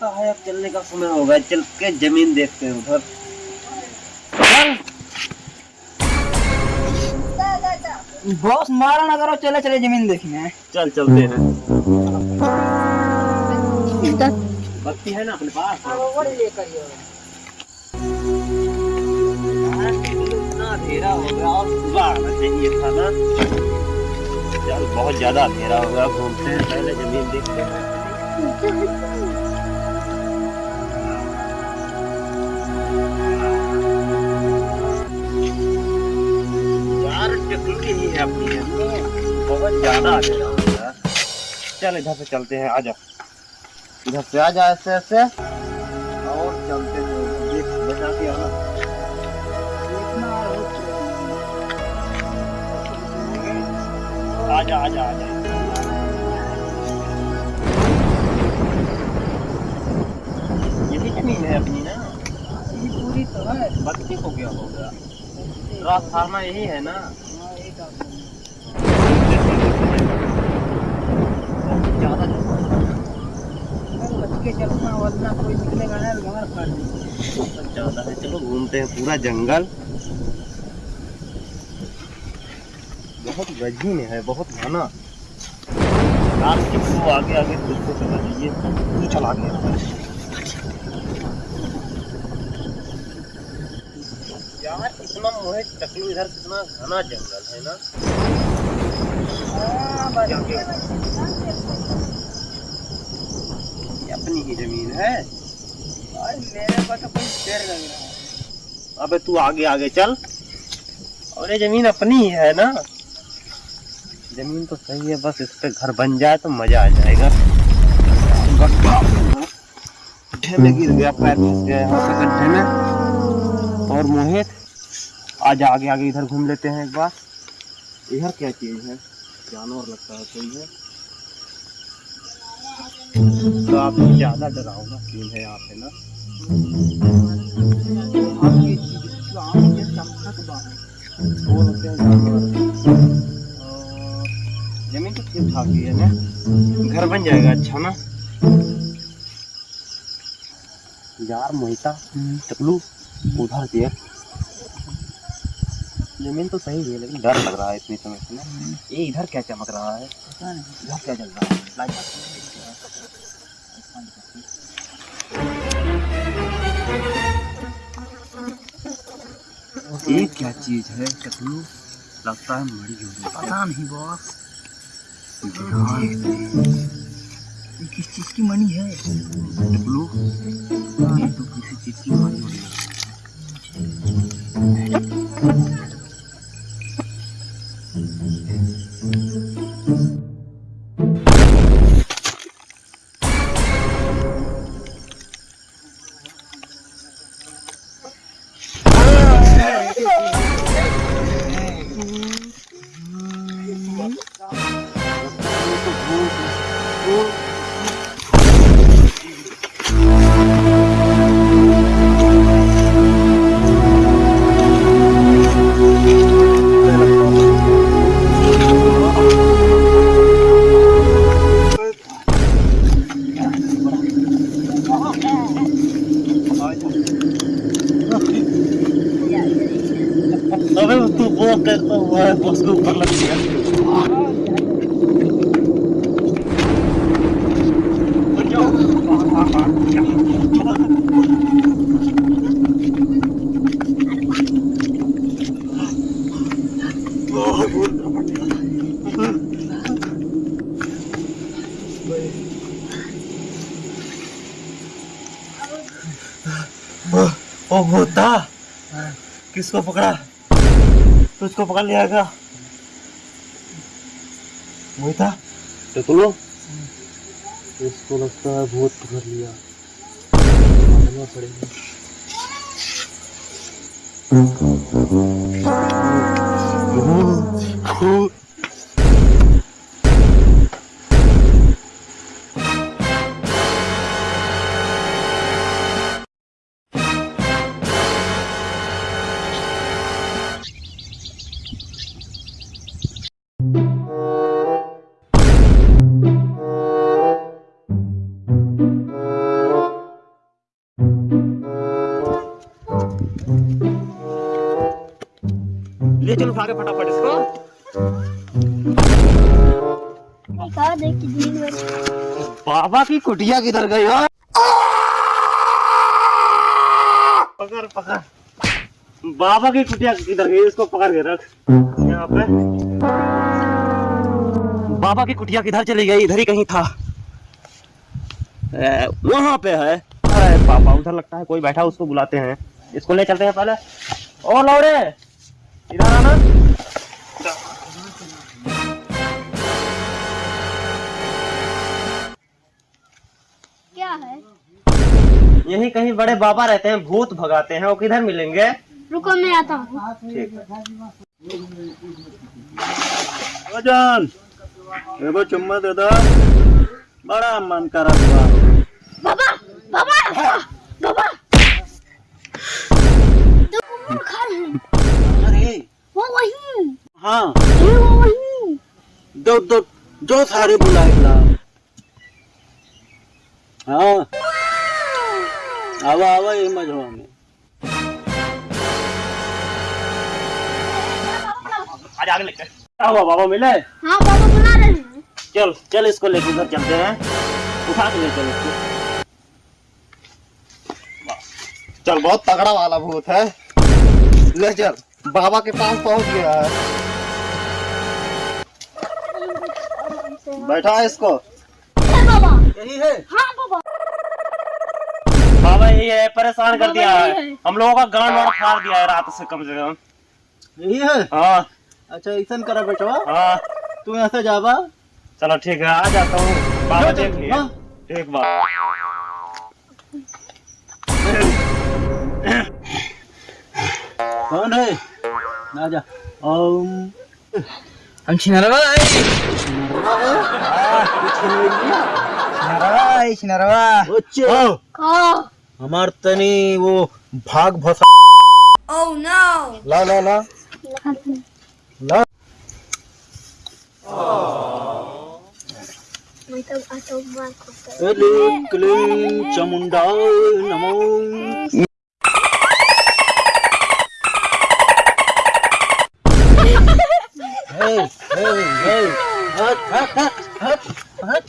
लगता है अब चलने का समय हो गया चल के ज़मीन देखते हैं उधर। बॉस मारा ना करो चले चले ज़मीन देखने। चल चलते हैं। बत्ती है ना अपने पास? अंधेरा हो गया और सुबह आना चाहिए था ना। चल बहुत ज़्यादा अंधेरा हो गया घूमते हैं पहले ज़मीन देखते हैं। टकली ही है अपनी है। बहुत ज़्यादा हो चल इधर से चलते हैं आजा इधर से आ जा ऐसे ऐसे। और चलते हैं आजा आजा आजा यही ज़मीन है अपनी ना? पूरी तो है। बत्ती को क्या हो गया। ट्रांसफार्मा यही है ना बहुत ज़्यादा बच के है चलो घूमते हैं पूरा जंगल। बहुत गजनी है बहुत घना। तो आगे आगे खुद को चला दीजिए तू चला गया। यार इतना मोहित टकलू इधर कितना घना जंगल है ना। हाँ, अपनी ही ज़मीन है। मेरे को तो कोई डर लग रहा है। अबे तू आगे आगे चल। और ये ज़मीन अपनी ही है ना? ज़मीन तो सही है बस इस पे घर बन जाए तो मज़ा आ जाएगा। गड्ढे में गिर गया पैर फंस गया यहाँ पे गड्ढे में। और मोहित आज आगे आगे इधर घूम लेते हैं एक बार। इधर क्या चीज़ है? जानवर लगता है कोई है? तो आप ज़्यादा डरावना सीन है यहाँ पे ना? आपकी चीज- आम के चमकत बाहर वो होते हैं? और ज़मीन तो ठीक ठाक ही है ना? घर बन जाएगा अच्छा ना? यार मोहिता टकलू उधर देख ज़मीन तो सही है लेकिन डर लग रहा है इतनी समय से ना। ये इधर क्या चमक रहा है? इधर क्या चल रहा है? ये क्या चीज़ है टकलू लगता है मरी होगी। पता नहीं बॉस किस चीज़ की मनी है? टकलू ये तो किसी चीज़ अबे तू वो करता हुआ है बस को ऊपर लग गया ओ भूता किसको पकड़ा तुझको पकड़ लिया क्या मोहिता टकलो इसको लगता है बहुत पकड़ लिया। पड़ेगा। उठा के फटाफट इसको। बाबा की कुटिया किधर गई हो? पकड़ पकड़। बाबा की कुटिया किधर गई? इसको पकड़ के रख। यहाँ पे। बाबा की कुटिया किधर चली गई? इधर ही कहीं था। वहाँ पे है। अरे पापा उधर लगता है कोई बैठा उसको बुलाते हैं। इसको ले चलते हैं पहले। ओ लौड़े। इधर आना। क्या है? यही कहीं बड़े बाबा रहते हैं भूत भगाते हैं वो किधर मिलेंगे? रुको मैं आता हूँ। ठीक एगो चुम्मा दे दो। बड़ा मन करा बाबा बाबा बाबा तो कुकुर खा रहे हैं अरे वो वही हाँ। दो दो जो सारे बुलाएगा हाँ। आवा आवा ये मजवा में आज आगे लेकर हुआ बाबा मिले? हाँ बाबा बुला रहे हैं। चल चल इसको लेके उधर चलते हैं। उठा के ले चल इसको। चल बहुत तगड़ा वाला भूत है। ले चल बाबा के पास पहुँच गया है। बैठा है इसको। बाबा। यही है। हाँ बाबा। बाबा यही है परेशान कर दिया है। हम लोगों का गांड वाड़ फाड़ दिया है रात से कम से कम। यही है? हाँ। अच्छा ऐसा करा बेटवा हाँ। तू यहाँ से जावा चलो ठीक है आ जाता हूँ। बाबा देख लिए हाँ। ठीक बाबा कौन है? ना जा। ओम। हम छिनरवा छिनरवा छिनरवा ओचे का हमार तनी वो भाग भसा ओह नो ला ला ला ला मैं तो आता हूँ हट हट हट हट हट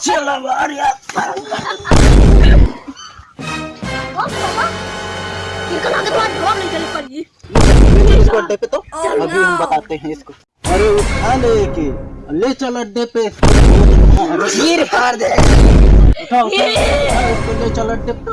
चला यार इसको अड्डे पे। तो अभी हम बताते हैं इसको अरे उठा ले के ले चल अड्डे पे। दे उठा उठा उठा, इसको ले चल अड्डे पे।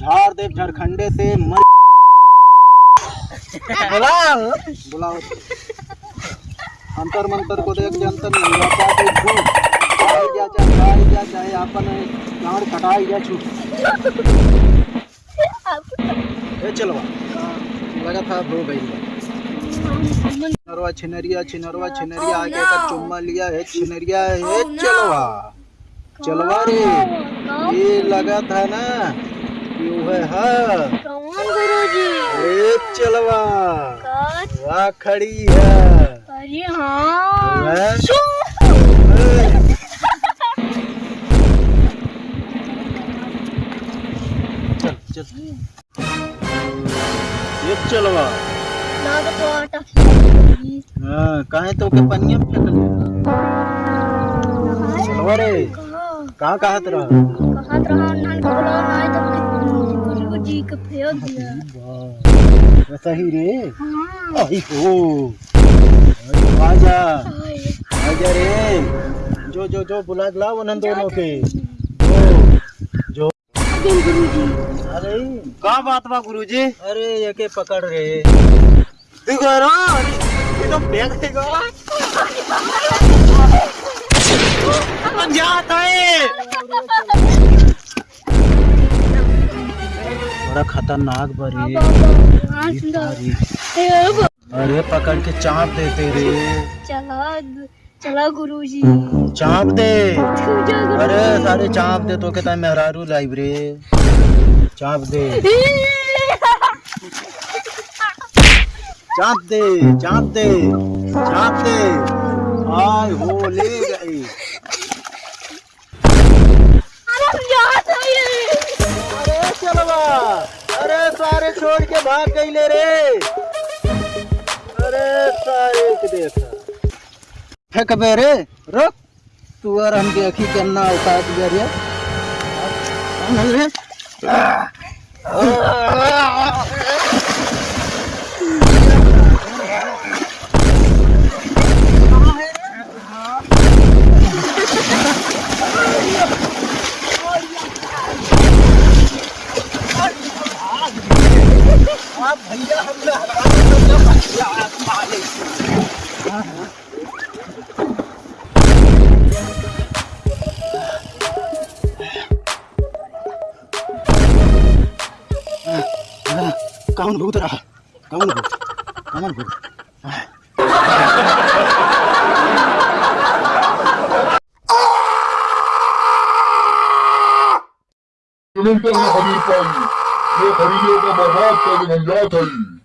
झाड़ दे झारखंडे से मर बुलाओ बुलाओ अंतर मंतर को देख जंतर पादे छू? आई जा चाहे जा चाहे आपन गाड़ कटाई जा छू। ए चलवा लगा था हो गई। छिनरवा छिनरिया छिनरवा छिनरिया आगे का चुम्मा लिया है छिनरिया है। चलवा। चलवा रे। ये लगा था ना। कि कौन गुरुजी? ए चलवा। वहाँ खड़ी है। अरे हाँ। चल चल। ये चलवा। ना तो आटा हाँ काहे तो के पनिया में फेंक दिया चलवा रे। कहाँ? नान को दिया ही रे? हाँ। आई हो। आजा। आजा रे। जो जो जो बुला ला उन दोनों के। जो जो। गुरुजी। अरे। का बात बा गुरुजी? अरे ये के पकड़ रे। देखो ना ये तो फेंक देगा जाता है। बड़ा खतरनाक बरी। हाँ अरे पकड़ के चाप देते रे चला चला गुरुजी। चाप दे। अरे सारे चाप दे तो कहता है मेहरारू लाइव रे चाप दे। चाप दे चाप दे चाप दे। आय हो अरे सारे छोड़ के भाग गई ले रे। अरे सारे के देखा। फेंक बे रे? रुक। तू और हम के अखी के अन्ना उतार दिया रे कौन है रे? कौन भूत रहा कौन भूत कौन भूत ज़मीन पर खरीद पाई खरीदे का बर्बाद कर झंझाट है।